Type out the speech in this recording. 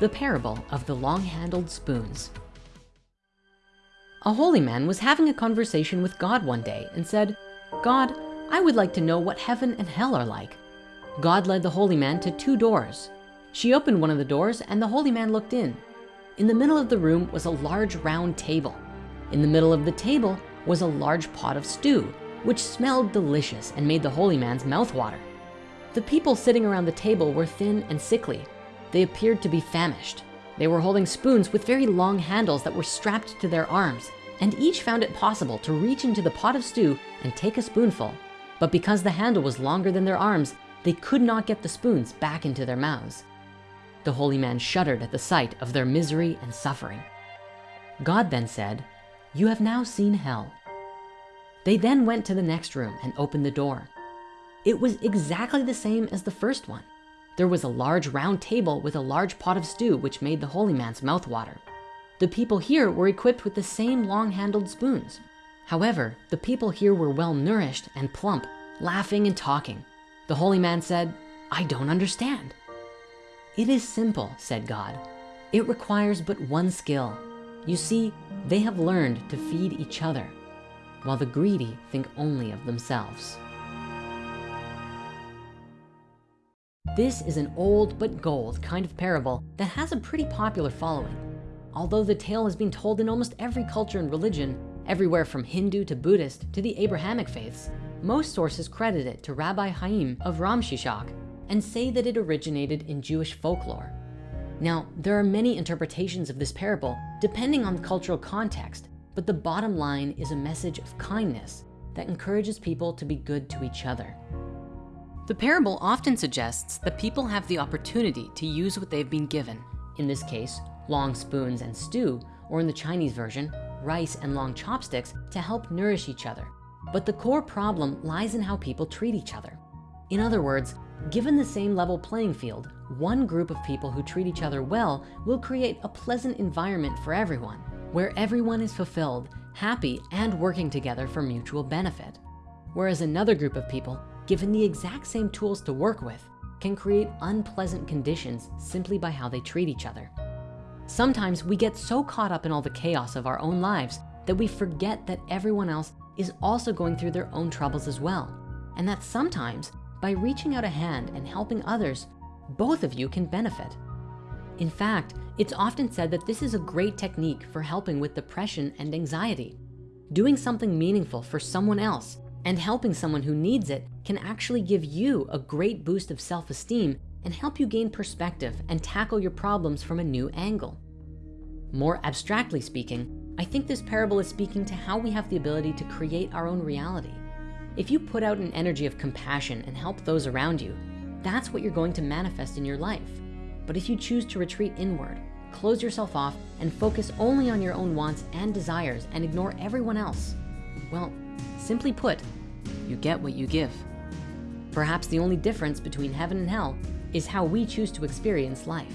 the parable of the long-handled spoons. A holy man was having a conversation with God one day and said, God, I would like to know what heaven and hell are like. God led the holy man to two doors. She opened one of the doors and the holy man looked in. In the middle of the room was a large round table. In the middle of the table was a large pot of stew, which smelled delicious and made the holy man's mouth water. The people sitting around the table were thin and sickly. They appeared to be famished. They were holding spoons with very long handles that were strapped to their arms, and each found it possible to reach into the pot of stew and take a spoonful. But because the handle was longer than their arms, they could not get the spoons back into their mouths. The holy man shuddered at the sight of their misery and suffering. God then said, you have now seen hell. They then went to the next room and opened the door. It was exactly the same as the first one. There was a large round table with a large pot of stew, which made the holy man's mouth water. The people here were equipped with the same long handled spoons. However, the people here were well nourished and plump, laughing and talking. The holy man said, I don't understand. It is simple, said God. It requires but one skill. You see, they have learned to feed each other, while the greedy think only of themselves. This is an old but gold kind of parable that has a pretty popular following. Although the tale has been told in almost every culture and religion, everywhere from Hindu to Buddhist to the Abrahamic faiths, most sources credit it to Rabbi Chaim of Romshishok and say that it originated in Jewish folklore. Now, there are many interpretations of this parable depending on the cultural context, but the bottom line is a message of kindness that encourages people to be good to each other. The parable often suggests that people have the opportunity to use what they've been given. In this case, long spoons and stew, or in the Chinese version, rice and long chopsticks to help nourish each other. But the core problem lies in how people treat each other. In other words, Given the same level playing field, one group of people who treat each other well will create a pleasant environment for everyone, where everyone is fulfilled, happy, and working together for mutual benefit. Whereas another group of people, given the exact same tools to work with, can create unpleasant conditions simply by how they treat each other. Sometimes we get so caught up in all the chaos of our own lives that we forget that everyone else is also going through their own troubles as well. And that sometimes by reaching out a hand and helping others, both of you can benefit. In fact, it's often said that this is a great technique for helping with depression and anxiety. Doing something meaningful for someone else and helping someone who needs it can actually give you a great boost of self-esteem and help you gain perspective and tackle your problems from a new angle. More abstractly speaking, I think this parable is speaking to how we have the ability to create our own reality. If you put out an energy of compassion and help those around you, that's what you're going to manifest in your life. But if you choose to retreat inward, close yourself off and focus only on your own wants and desires and ignore everyone else, well, simply put, you get what you give. Perhaps the only difference between heaven and hell is how we choose to experience life.